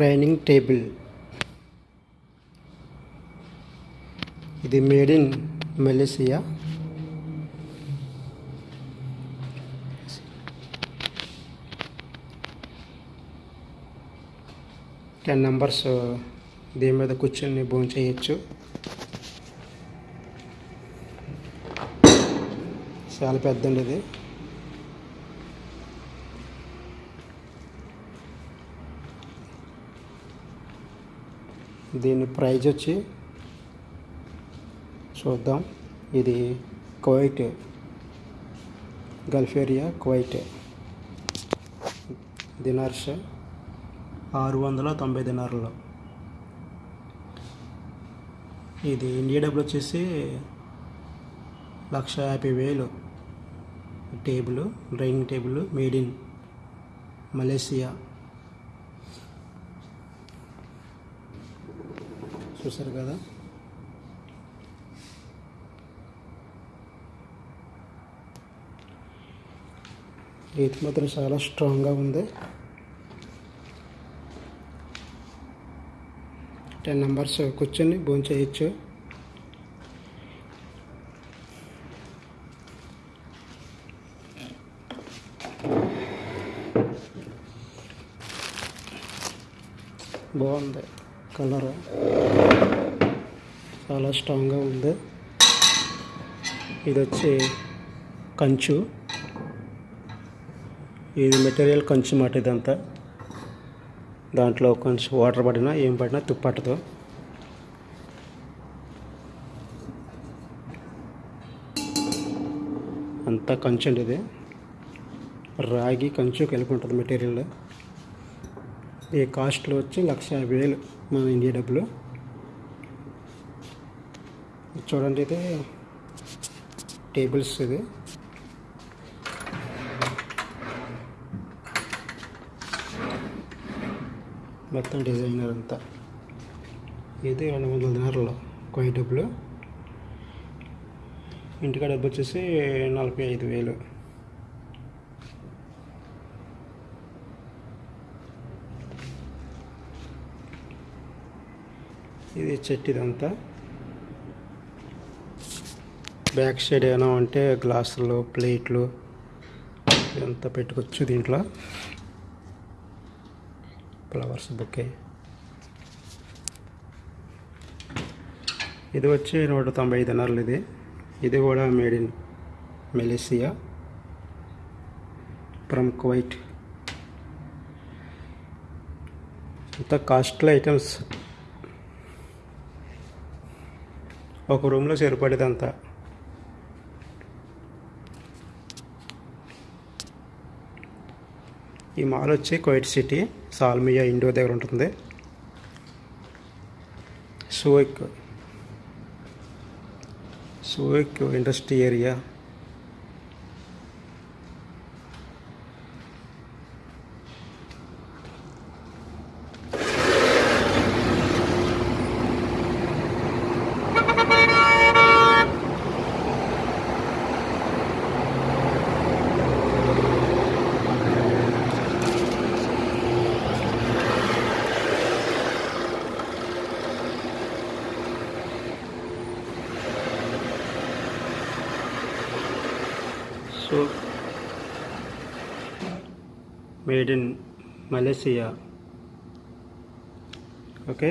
Dining table. ఇది made in Malaysia ten numbers దీని మీద కూర్చొని భోజనం చేయొచ్చు. చాలా పెద్దండి ఇది. దీని ప్రైజ్ వచ్చి చూద్దాం. ఇది Kuwait. Gulf area Kuwait. Dinars ఆరు వందల తొంభై దినార్లో ఇది ఇండియా డబ్బులు వచ్చేసి లక్ష యాభై వేలు. Table dining table made in Malaysia. చూసారు కదా? రీతి మాత్రం చాలా స్ట్రాంగ్గా ఉంది. టెన్ నెంబర్స్ కూర్చొని భోజనం చేయొచ్చు. బాగుంది. కలర్ చాలా స్ట్రాంగ్గా ఉంది. ఇది వచ్చి కంచు. ఇది మెటీరియల్ కంచు మాట ఇదంతా. దాంట్లో కొంచెం వాటర్ పడినా ఏం పడినా తుప్పట్టదు అంతా కంచు అండి ఇది. రాగి కంచు కలిపి ఉంటుంది మెటీరియల్. ఈ కాస్ట్లో వచ్చి లక్ష యాభై వేలు మన ఇండియా డబ్బులు. చూడండి ఇది. టేబుల్స్ ఇది. మొత్తం డిజైనర్ అంతా. ఇది రెండు వందల దినారులు కొయ్య డబ్బులు. ఇంటికాడ డబ్బు వచ్చేసి నలభై ఐదు వేలు. ఇది చెట్టు ఇదంతా బ్యాక్ సైడ్ ఏమైనా అంటే గ్లాసులు ప్లేట్లు ఇదంతా పెట్టుకోవచ్చు దీంట్లో. Flowers bouquet. ఇది వచ్చి నూట తొంభై ఐదు అన్నర్లు ఇది. ఇది కూడా made in Malaysia from Kuwait. ఇంత కాస్ట్లీ ఐటమ్స్. ఒక రూమ్లో సరిపడేదంతా. ఈ మాల్ వచ్చి కువైట్ సిటీ సాల్మియా ఇండో దగ్గర ఉంటుంది. Shuwaikh Shuwaikh industry area so made in Malaysia okay